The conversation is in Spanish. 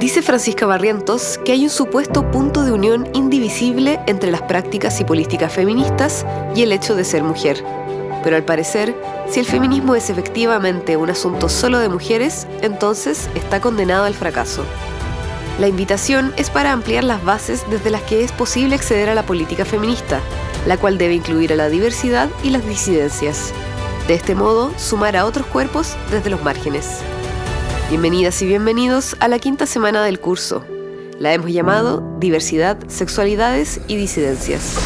Dice Francisca Barrientos que hay un supuesto punto de unión indivisible entre las prácticas y políticas feministas y el hecho de ser mujer. Pero al parecer, si el feminismo es efectivamente un asunto solo de mujeres, entonces está condenado al fracaso. La invitación es para ampliar las bases desde las que es posible acceder a la política feminista, la cual debe incluir a la diversidad y las disidencias. De este modo, sumar a otros cuerpos desde los márgenes. Bienvenidas y bienvenidos a la quinta semana del curso. La hemos llamado Diversidad, Sexualidades y Disidencias.